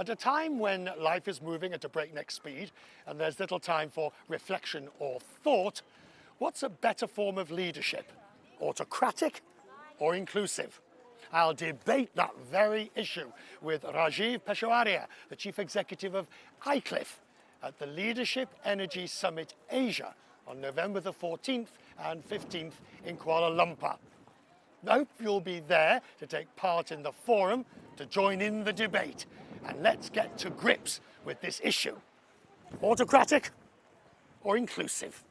At a time when life is moving at a breakneck speed and there's little time for reflection or thought, what's a better form of leadership? Autocratic or inclusive? I'll debate that very issue with Rajiv Peshawaria, the Chief Executive of iClif, at the Leadership Energy Summit Asia on November the 14th and 15th in Kuala Lumpur. I hope you'll be there to take part in the forum, to join in the debate, and let's get to grips with this issue. Autocratic or inclusive?